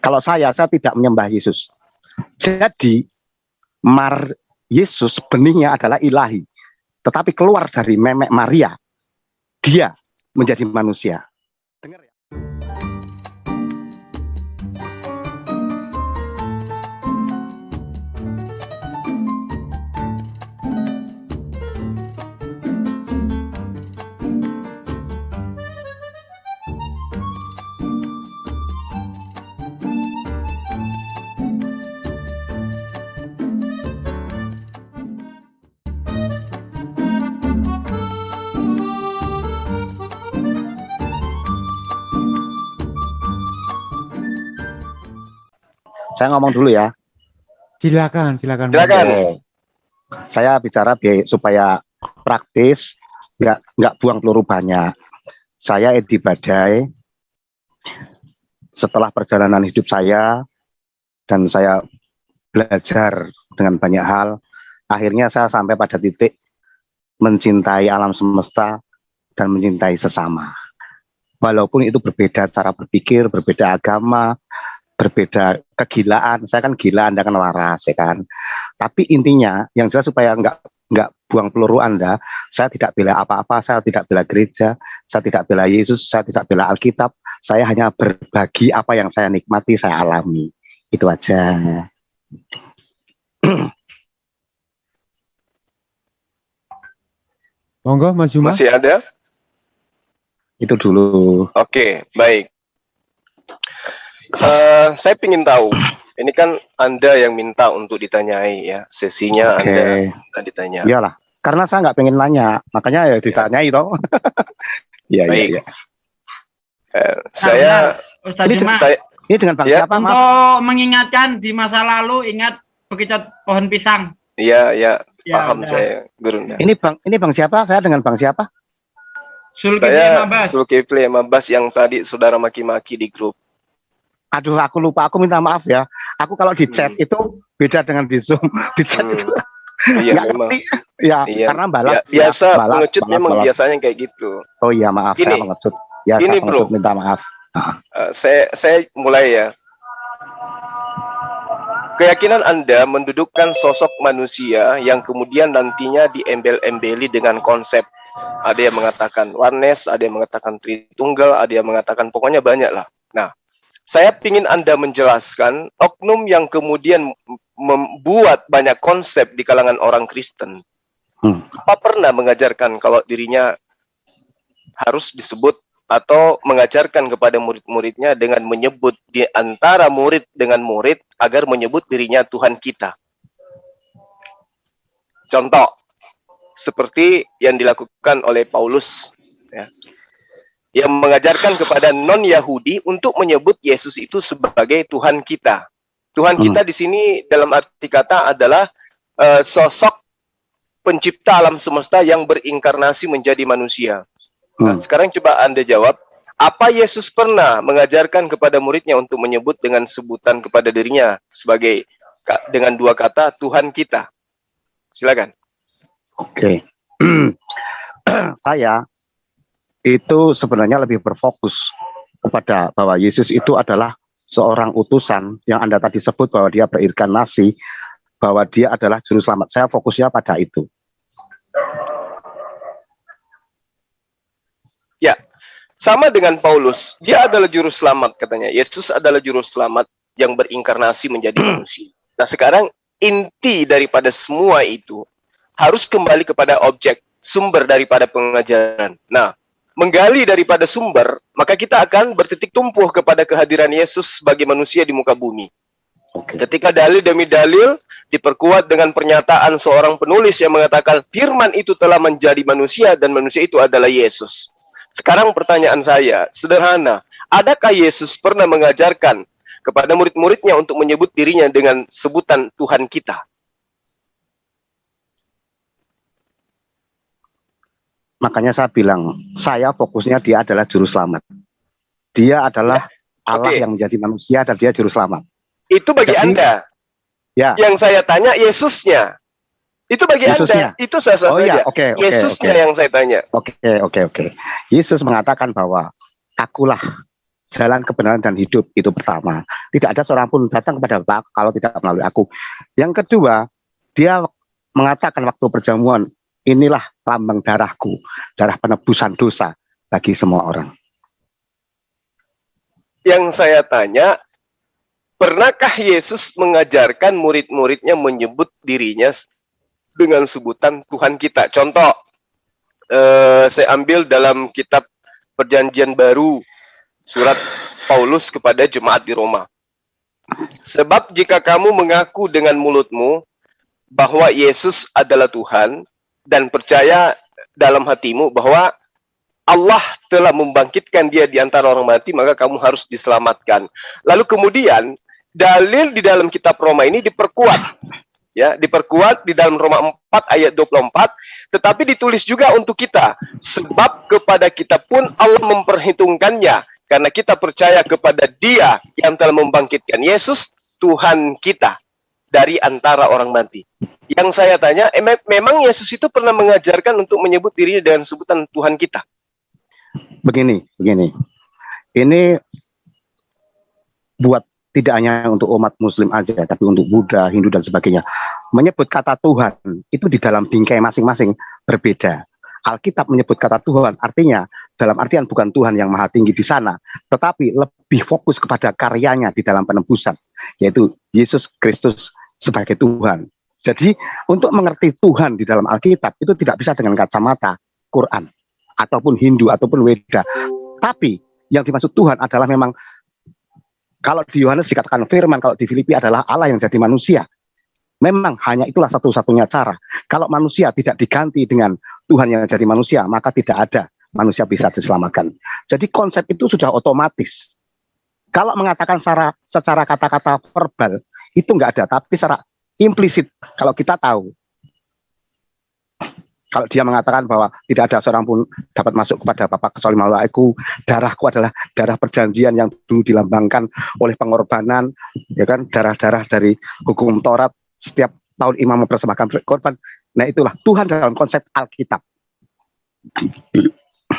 Kalau saya, saya tidak menyembah Yesus. Jadi, Mar Yesus benihnya adalah ilahi. Tetapi keluar dari memek Maria, dia menjadi manusia. Saya ngomong dulu ya. Silakan, silakan. Silakan. Oke. Saya bicara bi- supaya praktis, nggak nggak buang peluru banyak. Saya Edi Badai. Setelah perjalanan hidup saya dan saya belajar dengan banyak hal, akhirnya saya sampai pada titik mencintai alam semesta dan mencintai sesama. Walaupun itu berbeda cara berpikir, berbeda agama, berbeda kegilaan. Saya kan gila, Anda kan waras, ya kan. Tapi intinya, yang jelas supaya nggak nggak buang peluru Anda, saya tidak bela apa-apa, saya tidak bela gereja, saya tidak bela Yesus, saya tidak bela Alkitab, saya hanya berbagi apa yang saya nikmati, saya alami. Itu aja. Monggo Mas Juma. Masih ada? Itu dulu. Oke, baik. Eh, saya ingin tahu, ini kan Anda yang minta untuk ditanyai ya, sesinya Oke. Anda minta ditanya. Iyalah. Karena saya nggak pengen nanya, makanya ya ditanyai toh. Iya, iya, iya. Eh, saya, Ustaz Ini Juma, saya, Ini dengan Bang Ya. siapa, maaf? untuk mengingatkan di masa lalu ingat bekicot pohon pisang. ya, ya, Ya, paham udah. saya, Gurunda. Ini Bang, ini Bang siapa? Saya dengan Bang siapa? Zulkifli Saya Mabas. Zulkifli Mabas yang tadi saudara maki-maki di grup. Aduh, aku lupa. Aku minta maaf ya. Aku kalau di chat Hmm. itu beda dengan di Zoom. Di chat Hmm. itu Iya nggak memang. ngerti. Ya, Iya. karena balas. Ya, biasa ya, balas, pengecut balas, memang balas. biasanya kayak gitu. Oh iya, maaf. Gini. Saya pengecut. Ya, saya pengecut. bro. Minta maaf. Eh, saya saya mulai ya. Keyakinan Anda mendudukkan sosok manusia yang kemudian nantinya diembel-embeli dengan konsep ada yang mengatakan oneness, ada yang mengatakan tritunggal, ada yang mengatakan pokoknya banyak lah. Nah, saya ingin Anda menjelaskan oknum yang kemudian membuat banyak konsep di kalangan orang Kristen. Hmm. Apa pernah mengajarkan kalau dirinya harus disebut atau mengajarkan kepada murid-muridnya dengan menyebut di antara murid dengan murid agar menyebut dirinya Tuhan kita. Contoh, seperti yang dilakukan oleh Paulus, ya, yang mengajarkan kepada non-Yahudi untuk menyebut Yesus itu sebagai Tuhan kita. Tuhan Hmm. kita di sini dalam arti kata adalah eh, sosok pencipta alam semesta yang berinkarnasi menjadi manusia. Nah, Hmm. sekarang coba Anda jawab, apa Yesus pernah mengajarkan kepada muridnya untuk menyebut dengan sebutan kepada dirinya sebagai dengan dua kata Tuhan kita? Silakan. Oke. saya itu sebenarnya lebih berfokus kepada bahwa Yesus itu adalah seorang utusan yang Anda tadi sebut bahwa dia berinkarnasi, bahwa dia adalah juru selamat. Saya fokusnya pada itu. Sama dengan Paulus, dia adalah juru selamat katanya. Yesus adalah juru selamat yang berinkarnasi menjadi manusia. Nah, sekarang inti daripada semua itu harus kembali kepada objek, sumber daripada pengajaran. Nah, menggali daripada sumber, maka kita akan bertitik tumpuh kepada kehadiran Yesus sebagai manusia di muka bumi. Oke. Ketika dalil demi dalil diperkuat dengan pernyataan seorang penulis yang mengatakan firman itu telah menjadi manusia dan manusia itu adalah Yesus. Sekarang pertanyaan saya sederhana, adakah Yesus pernah mengajarkan kepada murid-muridnya untuk menyebut dirinya dengan sebutan Tuhan kita? Makanya saya bilang, saya fokusnya dia adalah juru selamat. Dia adalah Allah Oke. yang menjadi manusia dan dia juru selamat. Itu bagi Jadi- Anda. Ya. Yang saya tanya Yesusnya. Itu bagi Yesusnya. Anda. Itu sah-sah Oh saja. oke, oke, Yesusnya oke. yang saya tanya. Oke, oke, oke. Yesus mengatakan bahwa akulah jalan kebenaran dan hidup itu pertama. Tidak ada seorang pun datang kepada Bapak kalau tidak melalui aku. Yang kedua, dia mengatakan waktu perjamuan, inilah lambang darahku, darah penebusan dosa bagi semua orang. Yang saya tanya, pernahkah Yesus mengajarkan murid-muridnya menyebut dirinya dengan sebutan Tuhan kita? Contoh, eh, saya ambil dalam kitab Perjanjian Baru, surat Paulus kepada jemaat di Roma. Sebab jika kamu mengaku dengan mulutmu bahwa Yesus adalah Tuhan dan percaya dalam hatimu bahwa Allah telah membangkitkan dia di antara orang mati, maka kamu harus diselamatkan. Lalu kemudian dalil di dalam kitab Roma ini diperkuat. Ya, diperkuat di dalam Roma 4 ayat 24, tetapi ditulis juga untuk kita. Sebab kepada kita pun Allah memperhitungkannya karena kita percaya kepada Dia yang telah membangkitkan Yesus, Tuhan kita dari antara orang mati. Yang saya tanya, eh, memang Yesus itu pernah mengajarkan untuk menyebut dirinya dengan sebutan Tuhan kita? begini, begini. Ini buat tidak hanya untuk umat muslim aja, tapi untuk Buddha, Hindu dan sebagainya. Menyebut kata Tuhan itu di dalam bingkai masing-masing berbeda. Alkitab menyebut kata Tuhan, artinya dalam artian bukan Tuhan yang maha tinggi di sana, tetapi lebih fokus kepada karyanya di dalam penebusan, yaitu Yesus Kristus sebagai Tuhan. Jadi untuk mengerti Tuhan di dalam Alkitab itu tidak bisa dengan kacamata Quran ataupun Hindu ataupun Weda. Tapi yang dimaksud Tuhan adalah memang kalau di Yohanes dikatakan firman, kalau di Filipi adalah Allah yang jadi manusia. Memang hanya itulah satu-satunya cara. Kalau manusia tidak diganti dengan Tuhan yang jadi manusia, maka tidak ada manusia bisa diselamatkan. Jadi konsep itu sudah otomatis. Kalau mengatakan secara kata-kata verbal itu enggak ada, tapi secara implisit kalau kita tahu kalau dia mengatakan bahwa tidak ada seorang pun dapat masuk kepada Bapak kecuali melalui darahku adalah darah perjanjian yang dulu dilambangkan oleh pengorbanan, ya kan, darah-darah dari hukum Taurat setiap tahun imam mempersembahkan korban. Nah itulah Tuhan dalam konsep Alkitab.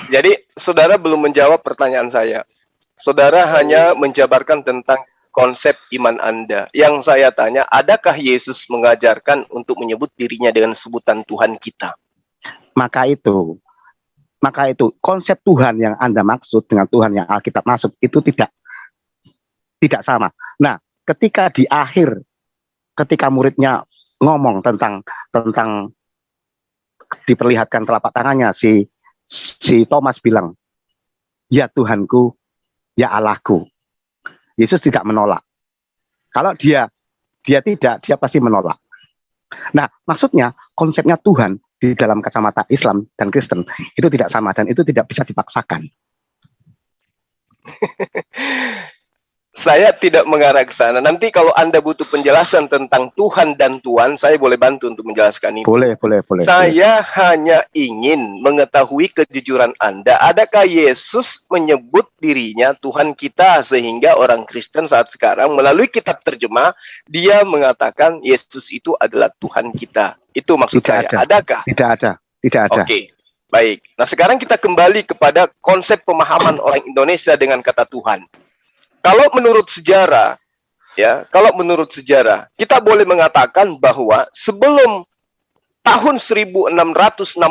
Jadi saudara belum menjawab pertanyaan saya. Saudara hanya menjabarkan tentang konsep iman Anda. Yang saya tanya, adakah Yesus mengajarkan untuk menyebut dirinya dengan sebutan Tuhan kita? maka itu maka itu konsep Tuhan yang Anda maksud dengan Tuhan yang Alkitab masuk itu tidak tidak sama. Nah, ketika di akhir ketika muridnya ngomong tentang tentang diperlihatkan telapak tangannya si si Thomas bilang, "Ya Tuhanku, ya Allahku." Yesus tidak menolak. Kalau dia dia tidak, dia pasti menolak. Nah, maksudnya konsepnya Tuhan di dalam kacamata Islam dan Kristen itu tidak sama dan itu tidak bisa dipaksakan. saya tidak mengarah ke sana. Nanti kalau Anda butuh penjelasan tentang Tuhan dan Tuhan, saya boleh bantu untuk menjelaskan ini. Boleh, boleh, boleh. Saya boleh. hanya ingin mengetahui kejujuran Anda. Adakah Yesus menyebut dirinya Tuhan kita sehingga orang Kristen saat sekarang melalui kitab terjemah dia mengatakan Yesus itu adalah Tuhan kita. Itu maksud tidak saya. Ada. Adakah? Tidak ada. Tidak ada. Oke. Okay. Baik. Nah, sekarang kita kembali kepada konsep pemahaman orang Indonesia dengan kata Tuhan kalau menurut sejarah, ya, kalau menurut sejarah, kita boleh mengatakan bahwa sebelum tahun 1668,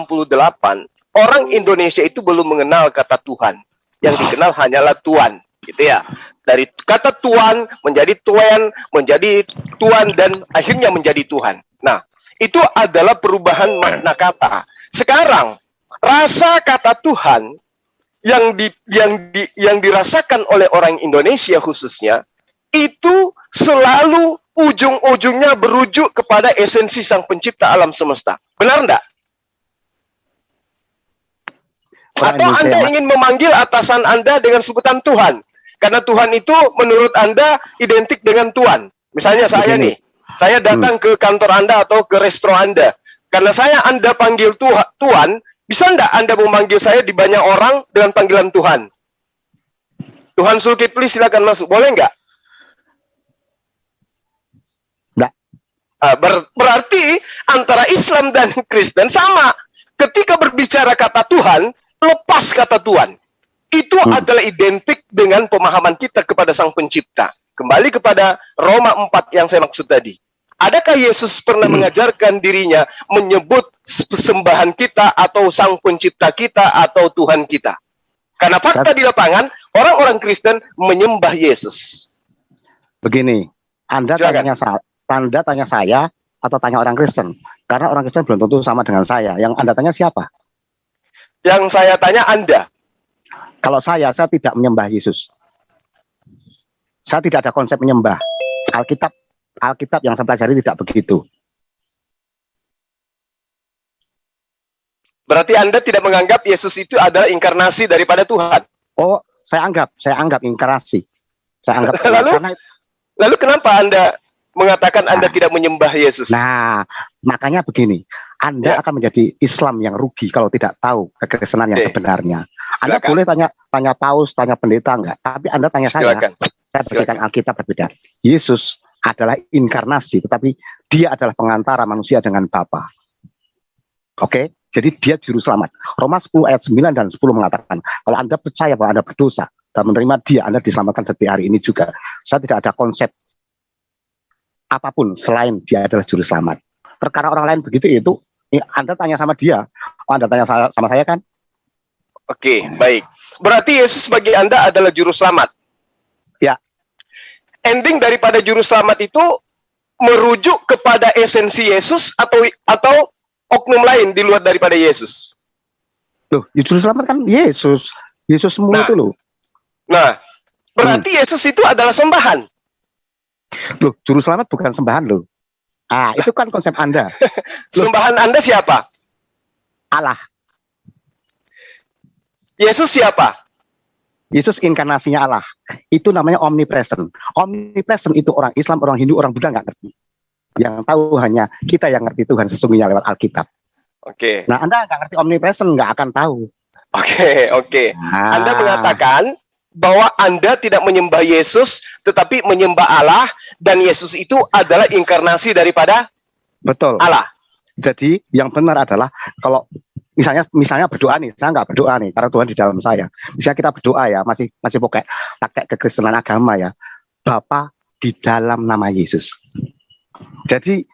orang Indonesia itu belum mengenal kata Tuhan. Yang dikenal hanyalah Tuhan, gitu ya. Dari kata Tuhan menjadi Tuhan, menjadi Tuhan dan akhirnya menjadi Tuhan. Nah, itu adalah perubahan makna kata. Sekarang, rasa kata Tuhan yang di yang di yang dirasakan oleh orang Indonesia khususnya itu selalu ujung-ujungnya berujuk kepada esensi sang pencipta alam semesta. Benar enggak? Atau Anda ingin memanggil atasan Anda dengan sebutan Tuhan? Karena Tuhan itu menurut Anda identik dengan Tuhan. Misalnya saya nih, saya datang hmm. ke kantor Anda atau ke resto Anda. Karena saya Anda panggil Tuhan, bisa enggak Anda memanggil saya di banyak orang dengan panggilan Tuhan? Tuhan Sulkifli silakan masuk. Boleh enggak? Enggak. Ah, ber berarti antara Islam dan Kristen sama. Ketika berbicara kata Tuhan, lepas kata Tuhan. itu Hmm. adalah identik dengan pemahaman kita kepada Sang Pencipta. Kembali kepada Roma 4 yang saya maksud tadi. Adakah Yesus pernah Hmm. mengajarkan dirinya menyebut sembahan kita atau Sang Pencipta kita atau Tuhan kita? Karena fakta di lapangan, orang-orang Kristen menyembah Yesus. Begini, Anda Silakan. tanya saya, Anda tanya saya atau tanya orang Kristen? Karena orang Kristen belum tentu sama dengan saya. Yang Anda tanya siapa? Yang saya tanya Anda, Kalau saya, saya tidak menyembah Yesus. Saya tidak ada konsep menyembah. Alkitab, Alkitab yang saya pelajari tidak begitu. berarti Anda tidak menganggap Yesus itu adalah inkarnasi daripada Tuhan. Oh, saya anggap, saya anggap inkarnasi. Saya anggap Lalu? karena Lalu kenapa Anda mengatakan Anda Nah. tidak menyembah Yesus? Nah, makanya begini, Anda Ya. akan menjadi Islam yang rugi kalau tidak tahu kekristenan yang Oke. sebenarnya. Anda Silakan. boleh tanya tanya paus, tanya pendeta enggak, tapi Anda tanya saya, Silakan. saya berikan Alkitab berbeda. Yesus adalah inkarnasi, tetapi dia adalah pengantara manusia dengan Bapa. Oke, jadi dia juru selamat. Roma 10 ayat 9 dan 10 mengatakan, kalau Anda percaya bahwa Anda berdosa dan menerima dia, Anda diselamatkan setiap hari ini juga. Saya tidak ada konsep apa pun selain dia adalah juru selamat. Perkara orang lain begitu itu Anda tanya sama dia, oh, Anda tanya sa- sama saya kan? Oke, baik. Berarti Yesus bagi Anda adalah juru selamat. Ending daripada juru selamat itu merujuk kepada esensi Yesus atau atau oknum lain di luar daripada Yesus. Loh, ya juru selamat kan Yesus. Yesus semua Nah. itu loh. Nah, berarti Yesus itu adalah sembahan. Loh, juru selamat bukan sembahan loh. Ah, itu kan konsep Anda. Loh. Sembahan Anda siapa? Allah. Yesus siapa? Yesus inkarnasinya Allah. Itu namanya omnipresent. Omnipresent itu orang Islam, orang Hindu, orang Buddha nggak ngerti. Yang tahu hanya kita yang ngerti Tuhan sesungguhnya lewat Alkitab. Oke, Nah, Anda nggak ngerti omnipresent, nggak akan tahu. oke, oke. Nah, Anda mengatakan bahwa Anda tidak menyembah Yesus, tetapi menyembah Allah, dan Yesus itu adalah inkarnasi daripada betul. Allah. Jadi yang benar adalah kalau misalnya misalnya berdoa nih, saya nggak berdoa nih karena Tuhan di dalam saya. Misalnya kita berdoa ya, masih masih pakai pakai kekristenan agama ya. Bapa di dalam nama Yesus. Jadi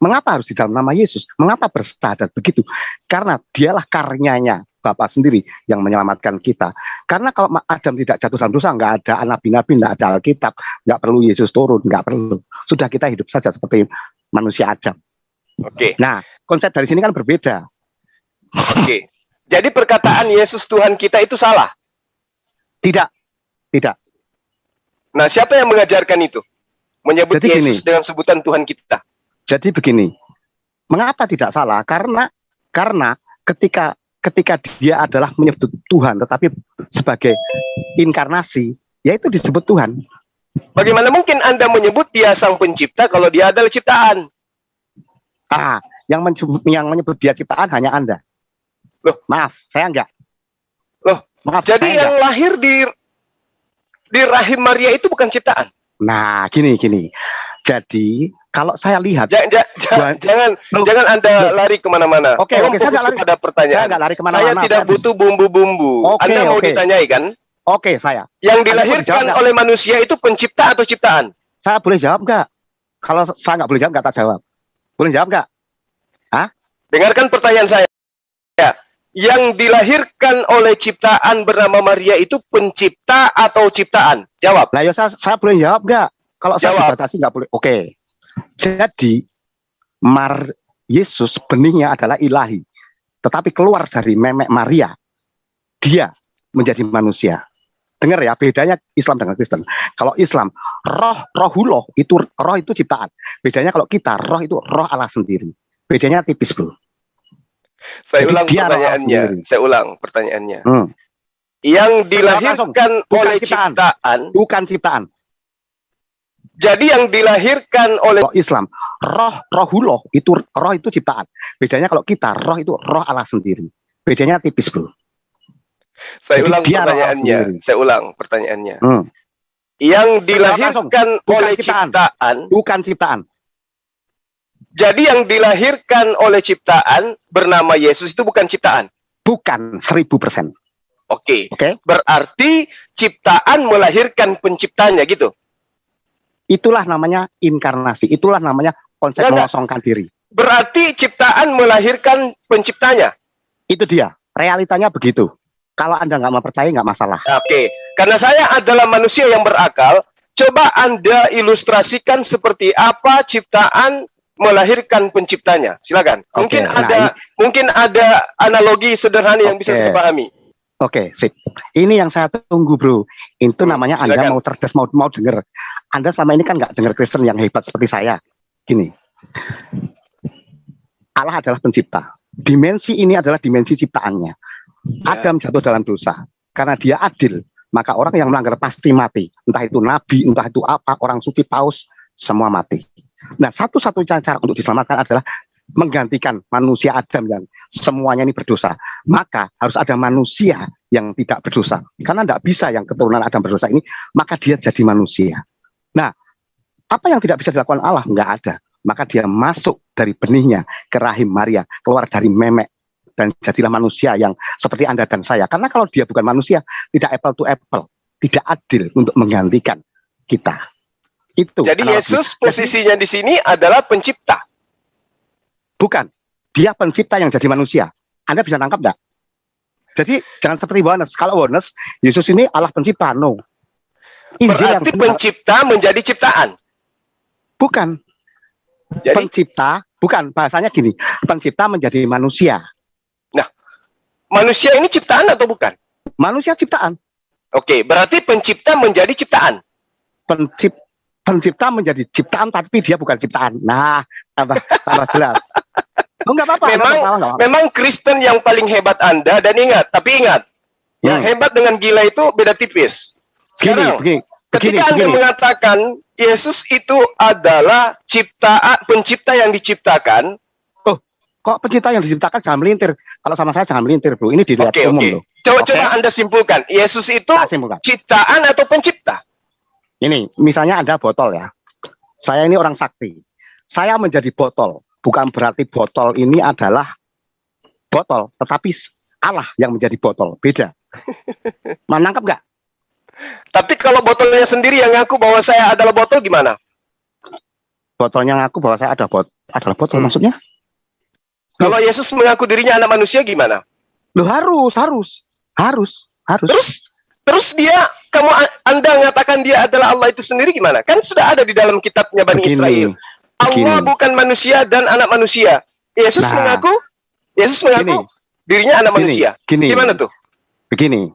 mengapa harus di dalam nama Yesus? Mengapa berstadat begitu? Karena dialah karyanya Bapa sendiri yang menyelamatkan kita. Karena kalau Adam tidak jatuh dalam dosa, nggak ada nabi-nabi, nggak ada Alkitab, nggak perlu Yesus turun, nggak perlu. Sudah kita hidup saja seperti manusia Adam. Oke, Nah, konsep dari sini kan berbeda. Oke. Jadi perkataan Yesus Tuhan kita itu salah. Tidak, tidak. Nah, siapa yang mengajarkan itu? Menyebut Jadi gini. Yesus dengan sebutan Tuhan kita. Jadi begini, mengapa tidak salah? Karena karena ketika ketika dia adalah menyebut Tuhan, tetapi sebagai inkarnasi, yaitu disebut Tuhan. Bagaimana mungkin Anda menyebut dia sang pencipta kalau dia adalah ciptaan? Ah, yang menyebut, yang menyebut dia ciptaan hanya Anda. Loh. maaf, saya enggak. Loh, maaf. Jadi saya yang enggak. lahir di di rahim Maria itu bukan ciptaan. Nah, gini gini. Jadi kalau saya lihat, Ja- ja- ja- Tuhan- jangan Loh. jangan Anda lari ke mana-mana. Oke, Tolong oke, saya nggak lari. kepada saya pertanyaan. enggak lari Saya ke mana-mana. tidak butuh bumbu-bumbu. Oke, Anda mau oke. ditanyai kan? Oke, saya. Yang dilahirkan nggak? oleh manusia itu pencipta atau ciptaan? Saya boleh jawab enggak? Kalau saya enggak boleh jawab, enggak tak jawab. Boleh jawab enggak? Dengarkan pertanyaan saya. Ya. Yang dilahirkan oleh ciptaan bernama Maria itu pencipta atau ciptaan? Jawab. Lah ya saya, saya boleh jawab nggak? Kalau saya Jawab. dibatasi nggak boleh. Oke. Jadi Mar Yesus benihnya adalah ilahi. Tetapi keluar dari memek Maria, dia menjadi manusia. Dengar ya, bedanya Islam dengan Kristen. Kalau Islam, roh rohullah itu roh itu ciptaan. Bedanya kalau kita roh itu roh Allah sendiri. Bedanya tipis, Bro. Saya Jadi ulang pertanyaannya. Saya ulang pertanyaannya. Hmm. Yang dilahirkan Bukan oleh ciptaan. ciptaan. Bukan ciptaan. Jadi yang dilahirkan oleh Islam, roh rohullah itu roh itu ciptaan. Bedanya kalau kita roh itu roh Allah sendiri. Bedanya tipis, Bro. saya Jadi ulang pertanyaannya. Saya ulang pertanyaannya. Hmm. Yang dilahirkan Bukan oleh ciptaan. ciptaan. Bukan ciptaan. Jadi yang dilahirkan oleh ciptaan bernama Yesus itu bukan ciptaan. Bukan seribu persen. Oke. Oke. Berarti ciptaan melahirkan penciptanya gitu. Itulah namanya inkarnasi. Itulah namanya konsep enggak. mengosongkan diri. Berarti ciptaan melahirkan penciptanya. Itu dia. Realitanya begitu. Kalau Anda nggak mau percaya, nggak masalah. Oke. Karena saya adalah manusia yang berakal, coba Anda ilustrasikan seperti apa ciptaan melahirkan penciptanya. Silakan. Oke, Mungkin nah, ada mungkin ada analogi sederhana yang bisa saya pahami. Oke, sip. Ini yang saya tunggu, bro. Itu Hmm, namanya Anda silakan. mau cerdas, mau mau dengar. Anda selama ini kan nggak dengar Kristen yang hebat seperti saya. Gini, Allah adalah pencipta. Dimensi ini adalah dimensi ciptaannya. Ya. Adam jatuh dalam dosa karena dia adil. Maka orang yang melanggar pasti mati. Entah itu nabi, entah itu apa, orang suci, paus, semua mati. Nah, satu-satunya cara untuk diselamatkan adalah menggantikan manusia Adam yang semuanya ini berdosa. Maka harus ada manusia yang tidak berdosa. Karena tidak bisa yang keturunan Adam berdosa ini, maka dia jadi manusia. Nah, apa yang tidak bisa dilakukan Allah? Enggak ada. Maka dia masuk dari benihnya ke rahim Maria, keluar dari memek dan jadilah manusia yang seperti Anda dan saya. Karena kalau dia bukan manusia, tidak apple to apple, tidak adil untuk menggantikan kita. Itu. Jadi analogi. Yesus posisinya di sini adalah pencipta. bukan. Dia pencipta yang jadi manusia. Anda bisa tangkap enggak? Jadi jangan seperti Yohanes. Kalau Yohanes, Yesus ini Allah pencipta. No. Injil yang Berarti benar. pencipta menjadi ciptaan. bukan Jadi pencipta, bukan bahasanya gini. Pencipta menjadi manusia. manusia ini ciptaan atau bukan? Manusia ciptaan. Oke, berarti pencipta menjadi ciptaan. Pencip, pencipta menjadi ciptaan tapi dia bukan ciptaan. Nah, tambah tambah jelas. Oh, enggak apa-apa. Memang- enggak apa-apa, apa-apa. Memang Kristen yang paling hebat Anda dan ingat, tapi ingat, yang Hmm. hebat dengan gila itu beda tipis. Begini, Sekarang, begini, begini, ketika Anda begini. mengatakan Yesus itu adalah ciptaan pencipta yang diciptakan, Kok pencipta yang diciptakan jangan melintir. Kalau sama saya jangan melintir, Bro. Ini dilihat oke umum oke. loh. Coba coba Anda simpulkan, Yesus itu simpulkan. ciptaan atau pencipta? Ini, misalnya Anda botol ya. Saya ini orang sakti. Saya menjadi botol. Bukan berarti botol ini adalah botol, tetapi Allah yang menjadi botol. Beda. Menangkap nggak? Tapi kalau botolnya sendiri yang ngaku bahwa saya adalah botol gimana? Botolnya ngaku bahwa saya ada bot adalah botol Hmm. maksudnya? Kalau Yesus mengaku dirinya anak manusia gimana? Loh harus, harus, harus, harus. Terus terus dia kamu Anda mengatakan dia adalah Allah itu sendiri gimana? Kan sudah ada di dalam kitabnya Bani Israel. Allah begini. bukan manusia dan anak manusia. Yesus Nah. mengaku Yesus mengaku dirinya anak gini, manusia. gini, Gimana tuh? begini.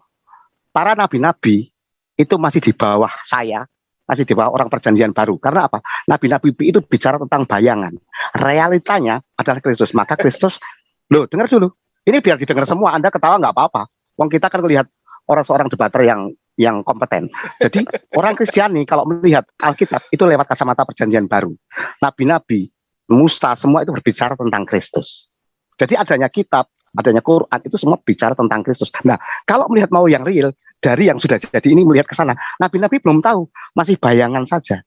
Para nabi-nabi itu masih di bawah saya, masih di bawah orang perjanjian baru. Karena apa? Nabi-nabi itu bicara tentang bayangan. Realitanya adalah Kristus. Maka Kristus, loh dengar dulu. Ini biar didengar semua. Anda ketawa nggak apa-apa. Wong kita kan melihat orang seorang debater yang yang kompeten. Jadi orang Kristiani kalau melihat Alkitab itu lewat kacamata perjanjian baru. Nabi-nabi, Musa semua itu berbicara tentang Kristus. Jadi adanya kitab, adanya Quran itu semua bicara tentang Kristus. Nah, kalau melihat mau yang real dari yang sudah jadi ini melihat ke sana, nabi-nabi belum tahu, masih bayangan saja.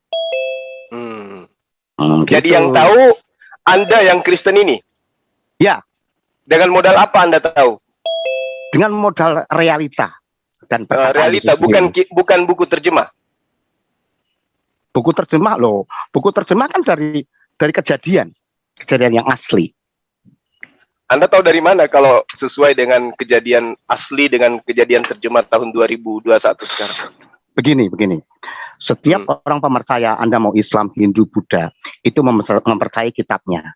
Hmm. Hmm, Jadi gitu. yang tahu Anda yang Kristen ini. Ya. Dengan modal apa Anda tahu? dengan modal realita dan perkataan realita bukan sendiri. bukan buku terjemah. buku terjemah loh. Buku terjemah kan dari dari kejadian, kejadian yang asli. Anda tahu dari mana kalau sesuai dengan kejadian asli dengan kejadian terjemah tahun 2021 sekarang? Begini, begini. Setiap Hmm. orang pemercaya, Anda mau Islam, Hindu, Buddha, itu memper- mempercayai kitabnya.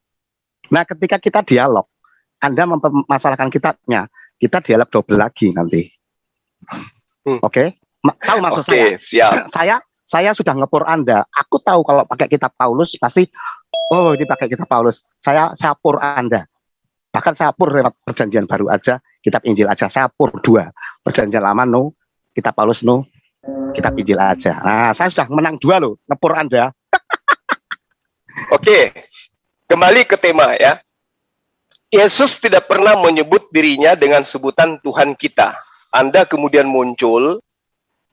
Nah, ketika kita dialog, Anda mempermasalahkan kitabnya, kita dialog double lagi nanti. Hmm. Oke? Ma- tahu maksud Oke, saya? siap. saya saya sudah ngepur Anda. Aku tahu kalau pakai kitab Paulus pasti oh ini pakai kitab Paulus. Saya saya pur Anda. Bahkan saya pur lewat perjanjian baru aja, kitab Injil aja saya pur dua. Perjanjian lama no, kitab Paulus no, kitab Injil aja. Nah, saya sudah menang dua loh, ngepur Anda. Oke, kembali ke tema ya. Yesus tidak pernah menyebut dirinya dengan sebutan Tuhan kita. Anda kemudian muncul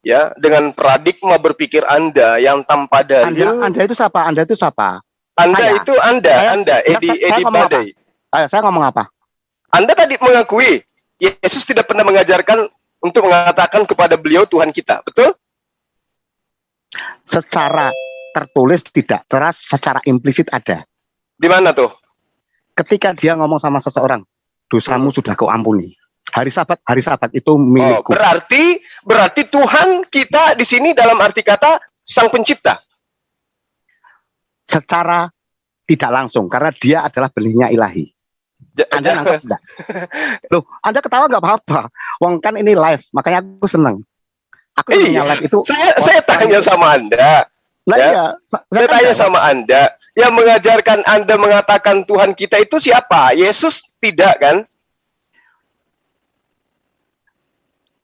ya dengan paradigma berpikir Anda yang tanpa Anda, dalil. Anda itu siapa? Anda itu siapa? Anda saya. itu Anda, Saya- Anda, saya- Edi saya Edi? Badai. Ayo, saya ngomong apa? Anda tadi mengakui Yesus tidak pernah mengajarkan untuk mengatakan kepada beliau Tuhan kita. Betul? Secara tertulis tidak, teras secara implisit ada. Di mana tuh? Ketika dia ngomong sama seseorang, dosamu Hmm. sudah kau ampuni. Hari Sabat, hari Sabat itu Oh, milikku. berarti berarti Tuhan kita di sini dalam arti kata sang pencipta. secara tidak langsung karena dia adalah benihnya ilahi. Anda nangkep enggak? Loh, Anda ketawa nggak apa-apa. Wong kan ini live, makanya aku seneng. Aku Iya. punya live itu. saya Oh, saya tanya sama Anda. Lah ya. iya, sa- Saya kan tanya sama Anda, yang mengajarkan Anda mengatakan Tuhan kita itu siapa? Yesus tidak kan?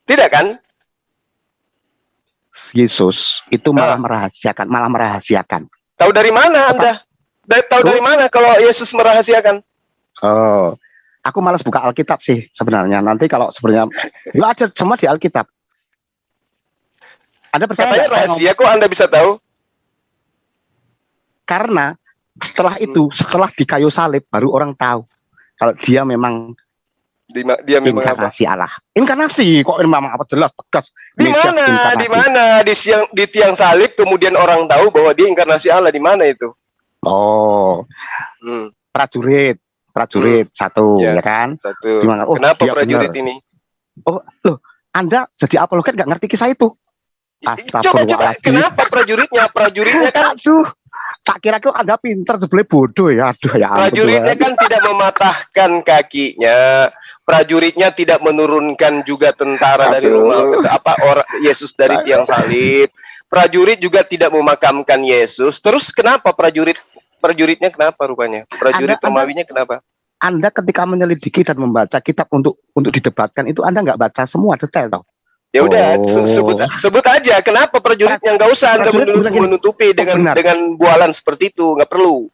Tidak kan? Yesus itu malah Ah. merahasiakan, malah merahasiakan. Tahu dari mana Anda? Da- tahu dari mana kalau Yesus merahasiakan? Oh, aku malas buka Alkitab sih sebenarnya. Nanti kalau sebenarnya, ya ada semua di Alkitab. Anda percaya Katanya rahasia kok Anda bisa tahu? Karena setelah itu, setelah di kayu salib, baru orang tahu kalau dia memang Di ma- dia memang apa? inkarnasi Allah. Inkarnasi kok memang apa jelas tegas. Di mana? inkarnasi. Di mana? Di siang di tiang salib kemudian orang tahu bahwa dia inkarnasi Allah di mana itu? Oh, Hmm, prajurit, prajurit satu, Ya. ya kan? satu. Gimana? Oh, Kenapa prajurit benar. ini? Anda jadi apologet nggak ngerti kisah itu? Coba coba kenapa prajuritnya? Prajuritnya kan Aduh, tak kira kok Anda pinter sebelah bodoh ya. Aduh ya prajuritnya kan tidak mematahkan kakinya. Prajuritnya tidak menurunkan juga tentara dari Aduh. rumah apa orang Yesus dari tiang salib. Prajurit juga tidak memakamkan Yesus. Terus kenapa prajurit prajuritnya kenapa rupanya? Prajurit Anda- Anda- Romawinya kenapa? Anda ketika menyelidiki dan membaca kitab untuk untuk didebatkan itu Anda nggak baca semua detail toh. Ya udah Oh. se- sebut sebut aja kenapa prajuritnya nggak usah Anda menutupi dengan benar. dengan bualan seperti itu, nggak perlu.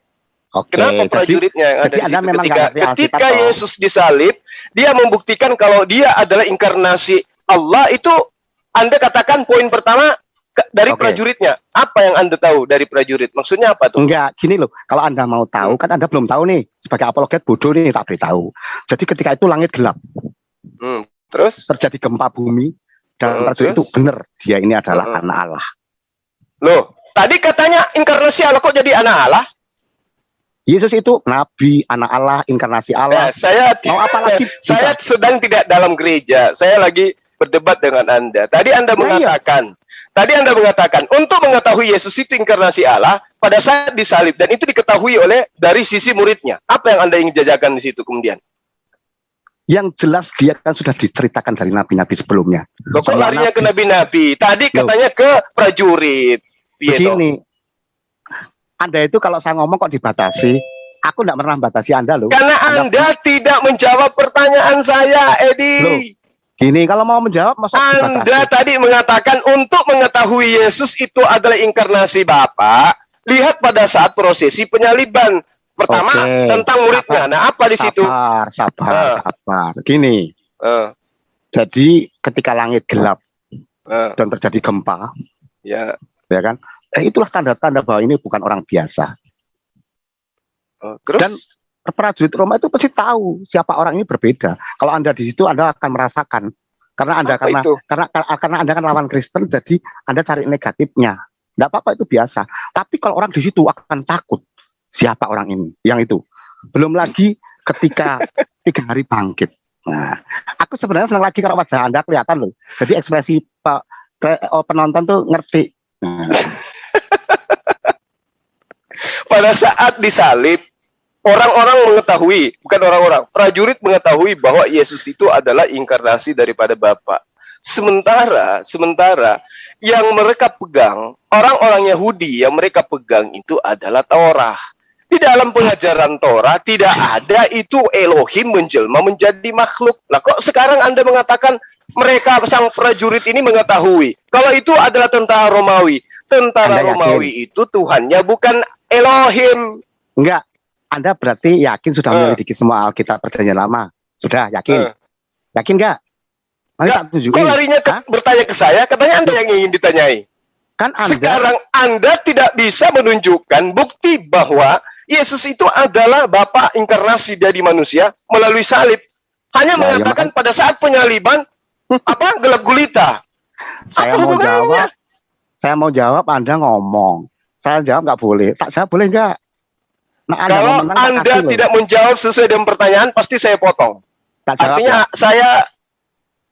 Oke, Kenapa jadi prajuritnya yang ada di situ memang ketika ketika. Yesus disalib, dia membuktikan kalau dia adalah inkarnasi Allah itu Anda katakan poin pertama dari Oke. prajuritnya. Apa yang Anda tahu dari prajurit? Maksudnya apa tuh? Enggak, gini loh. Kalau Anda mau tahu, kan Anda belum tahu nih. Sebagai apologet bodoh nih, tak beritahu. Jadi ketika itu langit gelap, Hmm, Terus terjadi gempa bumi, dan Heeh, prajurit itu benar, dia ini adalah Heeh. anak Allah. loh, tadi katanya inkarnasi Allah kok jadi anak Allah? Yesus itu nabi, anak Allah, inkarnasi Ya, Allah. saya Mau apa lagi? saya Bisa. sedang tidak dalam gereja. Saya lagi berdebat dengan Anda. Tadi Anda Ya, iya. mengatakan, tadi Anda mengatakan untuk mengetahui Yesus itu inkarnasi Allah pada saat disalib dan itu diketahui oleh dari sisi muridnya. Apa yang Anda ingin jajakan di situ kemudian? Yang jelas dia kan sudah diceritakan dari nabi-nabi sebelumnya. Loh, kok larinya ke nabi. nabi-nabi? Tadi Loh. katanya ke prajurit. Toh? Begini, Anda itu kalau saya ngomong kok dibatasi, aku nggak pernah batasi Anda loh. Karena Anda tidak menjawab pertanyaan saya, Edi. Loh, Gini, kalau mau menjawab, masa Anda dibatasi? tadi mengatakan untuk mengetahui Yesus itu adalah inkarnasi Bapa, lihat pada saat prosesi penyaliban. Pertama Oke, tentang muridnya. sabar. Nah, apa di situ? Sabar, sabar, Ah. sabar. Gini, Eh, jadi ketika langit gelap eh, dan terjadi gempa, ya. ya kan? Eh, itulah tanda-tanda bahwa ini bukan orang biasa. Oh, terus Dan prajurit Roma itu pasti tahu siapa orang ini berbeda. Kalau Anda di situ Anda akan merasakan karena Anda apa karena itu? karena karena Anda kan lawan Kristen jadi Anda cari negatifnya. Enggak apa-apa itu biasa. Tapi kalau orang di situ akan takut siapa orang ini, yang itu. Belum lagi ketika tiga hari bangkit. Nah, aku sebenarnya senang lagi kalau wajah Anda kelihatan loh. Jadi ekspresi Pak pe- oh, penonton tuh ngerti. Nah, Pada saat disalib, orang-orang mengetahui, bukan orang-orang, prajurit mengetahui bahwa Yesus itu adalah inkarnasi daripada Bapa. Sementara, sementara yang mereka pegang, orang-orang Yahudi yang mereka pegang itu adalah Torah. Di dalam pengajaran Torah tidak ada itu Elohim menjelma menjadi makhluk. Lah kok sekarang Anda mengatakan mereka sang prajurit ini mengetahui kalau itu adalah tentara Romawi. Tentara Anda yakin? Romawi itu Tuhannya bukan Elohim. enggak. Anda berarti yakin sudah Eh. menyelidiki semua Alkitab perjanjian lama? Sudah yakin? Eh. Yakin enggak? Enggak. tak tunjukin. Kok larinya ke- Hah? bertanya ke saya? Katanya Anda yang ingin ditanyai. Kan Anda Sekarang Anda tidak bisa menunjukkan bukti bahwa Yesus itu adalah Bapa inkarnasi dari manusia melalui salib. Hanya Nah, ya mengatakan pada saat penyaliban Apa gelap gulita? Saya Apa mau hubungannya? jawab. Saya mau jawab, Anda ngomong. Saya jawab nggak boleh. Tak jawab boleh nggak? Nah, Anda Kalau menang, Anda kasih loh. tidak menjawab sesuai dengan pertanyaan, pasti saya potong. tak jawab Artinya ya. saya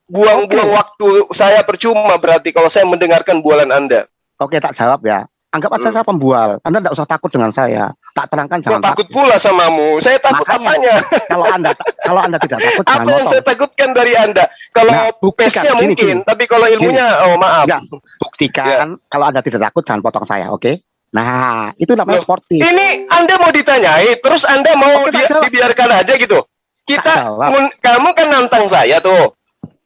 buang-buang waktu saya percuma berarti kalau saya mendengarkan bualan Anda. Oke, tak jawab ya. Anggap aja Hmm. saya pembual. Anda tidak usah takut dengan saya. Tak terangkan jangan takut pula samamu? Saya takut Makanya. apanya? Kalau Anda kalau Anda tidak takut Apa yang saya takutkan dari Anda? Kalau Nah, pesnya Gini, mungkin, gini. tapi kalau ilmunya, oh maaf. Enggak. Buktikan kalau Anda tidak takut jangan potong saya, oke? Nah, itu namanya Loh, sportif. Ini Anda mau ditanyai, terus Anda mau Oke, jawab. dibiarkan aja gitu. Kita, kamu kan nantang saya tuh,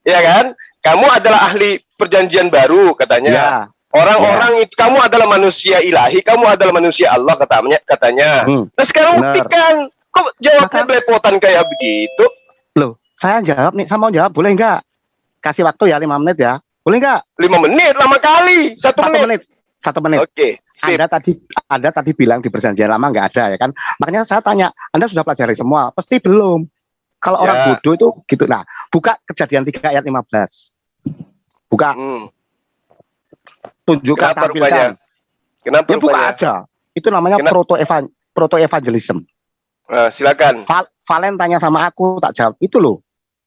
ya kan? Kamu adalah ahli perjanjian baru katanya. Ya. Orang-orang itu kamu adalah manusia ilahi, kamu adalah manusia Allah katanya. Katanya. Hmm. Nah sekarang Benar. buktikan, kok jawabnya Maka- belepotan kayak begitu? Loh, saya jawab nih, saya mau jawab boleh enggak? Kasih waktu ya 5 menit ya. Boleh enggak? Lima menit, lama kali, satu, Satu menit. menit. Satu menit. Oke, sip. Anda tadi Anda tadi bilang di perjanjian lama nggak ada ya kan? Makanya saya tanya, Anda sudah pelajari semua? Pasti belum. Kalau orang Ya. bodoh itu gitu. Nah, buka kejadian 3 ayat 15. Buka, Hmm. Tunjukkan Kenapa rupanya? Kenapa Ya buka rupanya? aja. Itu namanya Kenapa? proto evan proto evangelism. Nah, silakan. Val Valen tanya sama aku tak jawab. Itu loh.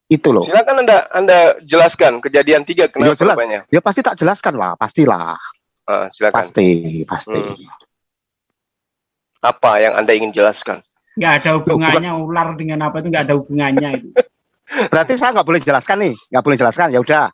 Itu loh. Silakan Anda Anda jelaskan kejadian tiga kenapa jelas. rupanya. Ya pasti tak jelaskan lah, pastilah. Ah, silakan. Pasti, pasti. Hmm. Apa yang Anda ingin jelaskan? nggak ada hubungannya ular dengan apa itu nggak ada hubungannya itu Berarti saya nggak boleh jelaskan nih, nggak boleh jelaskan. Ya udah.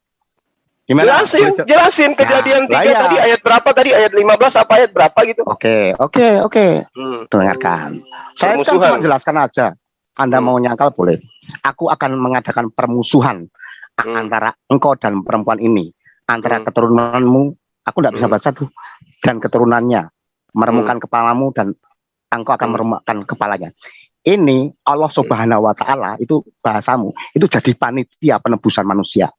Gimana? Jelasin, jelasin kejadian lah tiga iya. tadi ayat berapa tadi ayat 15 apa ayat berapa gitu. Oke, oke, oke. Hmm. Dengarkan. Saya kan cuma jelaskan aja. Anda Hmm. mau nyangkal boleh. Aku akan mengadakan permusuhan Hmm. antara engkau dan perempuan ini, antara Hmm. keturunanmu. Aku tidak bisa Hmm. baca tuh. Dan keturunannya meremukkan kepalamu dan engkau akan Hmm. meremukkan kepalanya. Ini Allah Subhanahu wa taala itu bahasamu. Itu jadi panitia penebusan manusia.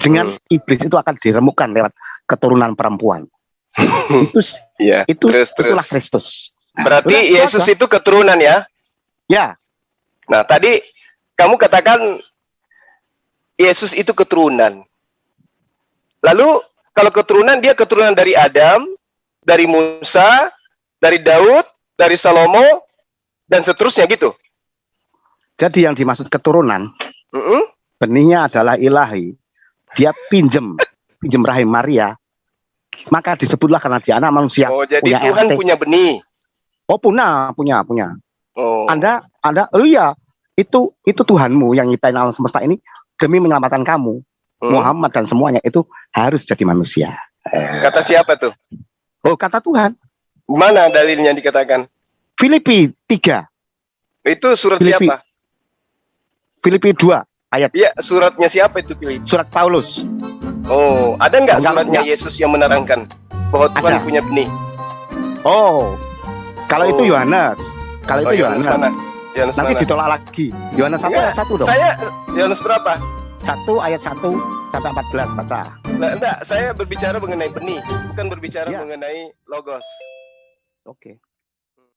Dengan Hmm. iblis itu akan diremukkan lewat keturunan perempuan. itu Iya. itu Terus, terus. itulah Kristus. Nah, Berarti udah, itu Yesus itu keturunan ya? ya Nah, tadi kamu katakan Yesus itu keturunan. Lalu kalau keturunan dia keturunan dari Adam, dari Musa, dari Daud, dari Salomo dan seterusnya gitu. Jadi yang dimaksud keturunan Mm-mm. benihnya adalah ilahi. Dia pinjem, pinjem rahim Maria. Maka disebutlah karena dia anak manusia. Oh, jadi punya Tuhan RT. punya benih. Oh punya, punya, punya. Oh. Anda, Anda, oh iya, itu itu Tuhanmu yang nyiptain alam semesta ini demi menyelamatkan kamu, Hmm. Muhammad dan semuanya itu harus jadi manusia. Kata siapa tuh? Oh kata Tuhan. Mana dalilnya dikatakan? Filipi 3, Itu surat Filipi. siapa? Filipi 2, Iya, suratnya siapa itu Filipi? surat Paulus. Oh, ada nggak Enggak, suratnya enggak. Yesus yang menerangkan bahwa Tuhan Ada. punya benih? Oh, kalau Oh. itu Yohanes. Kalau Oh, itu Yohanes Yohanes. Yohanes Nanti mana? ditolak lagi. Yohanes 1 Enggak, ayat 1 dong. Saya Yohanes berapa? 1 ayat 1 sampai 14 baca. Nah, enggak, saya berbicara mengenai benih, bukan berbicara Ya. mengenai logos. Oke.